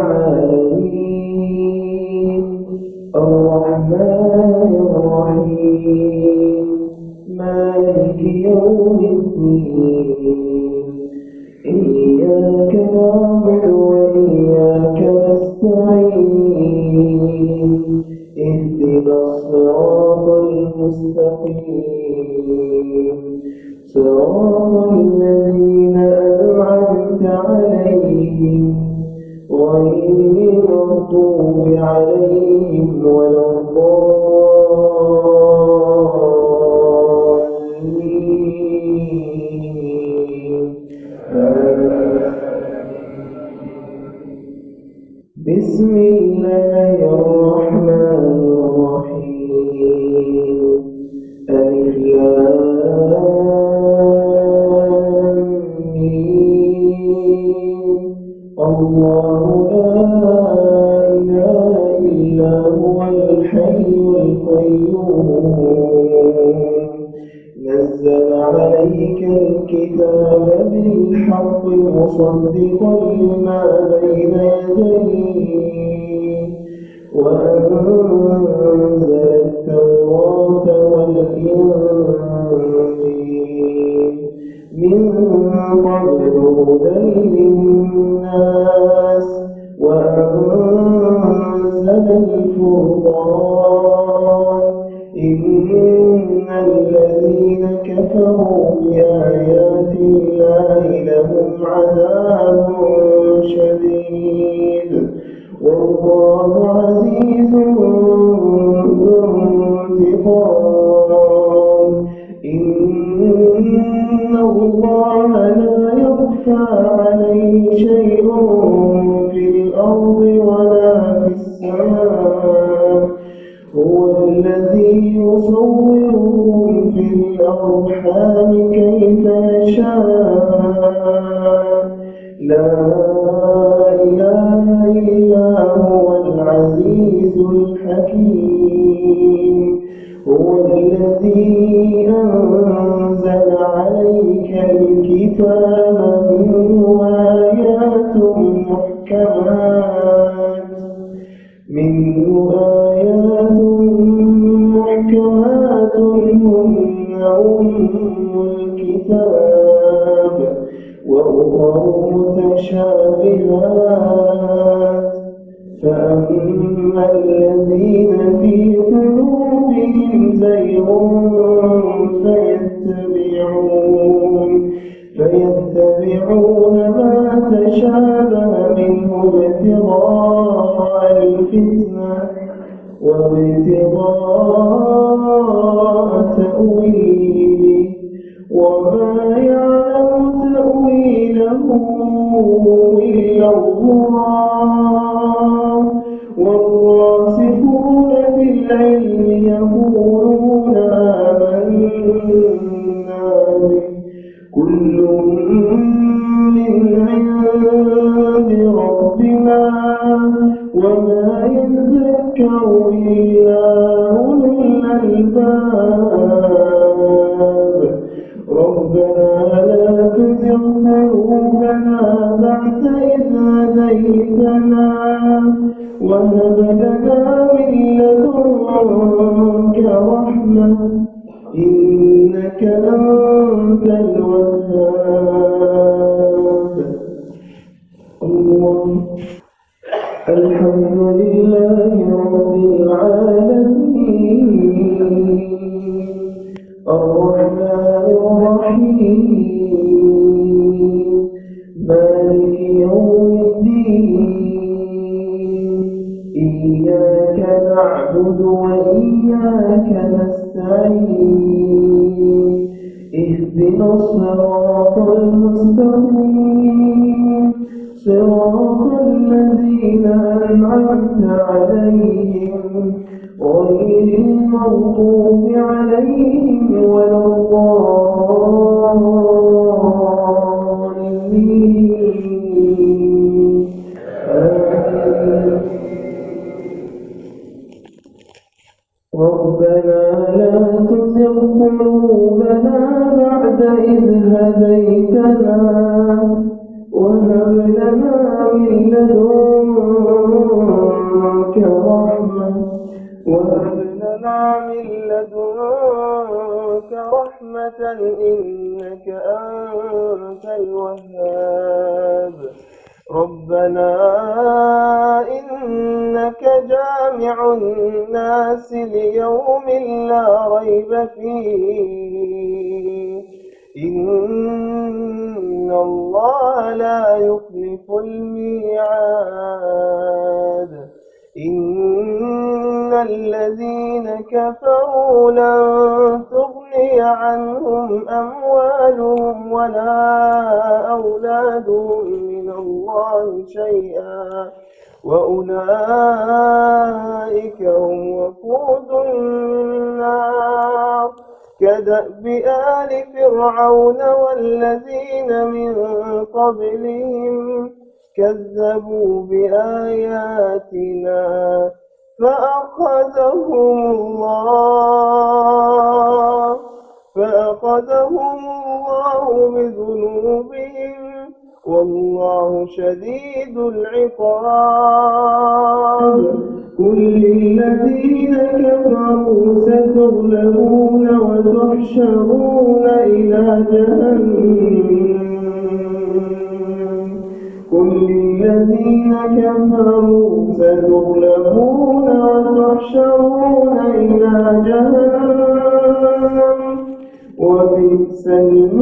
العالمين الرحمن الرحيم. مالك المستقيم صراط الذين أنعمت عليهم غير المغضوب عليهم ولا بسم الله الرحمن الرحيم ألف الله لا إله إلا هو الحي القيوم. نزل عليك الكتاب بالحق مصدقا لما بين يديه وأنزل التوراة والإنجيل كفروا بآيات الله لهم عذاب شديد. والله عزيز ذو انتقام. إن الله لا يخفى عليه شيء في الأرض ولا في السماء. هو الذي يصوركم في الأرحام كيف يشاء لا إله إلا هو العزيز الحكيم. هو الذي أنزل عليك الكتاب منه آيات محكمات. وأخر متشابهات. فأما الذين في قلوبهم زيغ فيتبعون. فيتبعون ما تشابه منه ابتغاء الفتنة وابتغاء تأويله. الله يقولون آمنا من عند ربنا وما أولو الألباب ربنا لا تزغ قلوبنا وهب لنا من لدنك رحمة إنك أنت الوهاب. الله الحمد لله رب العالمين الرحمن الرحيم نعبد وإياك نستعين. اهدنا الصراط المستقيم. صراط الذين أنعمت عليهم غير المغضوب عليهم ولا قلوبنا بعد إذ هديتنا وهب لنا من لدنك رحمة وهب لنا من لدنك رحمة إنك أنت الوهاب. ربنا إنك جامع الناس ليوم لا ريب فيه. إن الله لا يخلف الميعاد. إن الذين كفروا لن تغني عنهم أموالهم ولا أولادهم من الله شيئا وأولئك هم وقود النار كدأب آل فرعون والذين من قبلهم كذبوا بآياتنا فأخذهم الله فأخذهم الله بذنوبهم والله شديد العقاب. قل للذين كفروا ستغلبون وتحشرون إلى جهنم. جهنم. وبئس المصير.